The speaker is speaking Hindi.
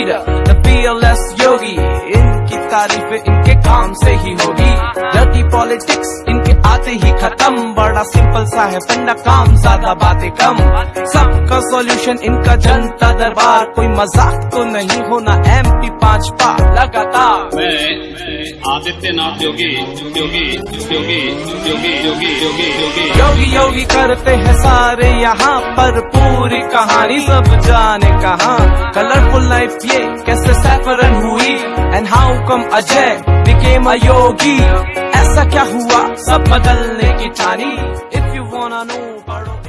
leader, the fearless yogi. इनकी तारीफ़ इनके काम से ही होगी। डर्टी पॉलिटिक्स इनके आते ही खत्म। बड़ा सिंपल सा है फंडा काम ज़्यादा बातें कम। सबका सॉल्यूशन इनका जनता दरबार। कोई मज़ाक तो नहीं होना एमपी पाँच पा लगातार। मैं आदित्यनाथ योगी योगी योगी योगी योगी योगी योगी। योगी योगी करते हैं सारे यहाँ पर। पूरी कहानी सब जाने कहाँ। कलरफुल ये कैसे सैफरन हुई? And how come Ajay became a yogi? ऐसा क्या हुआ? सब बदलने की ठानी इफ़ यू वांना नो पढ़ो।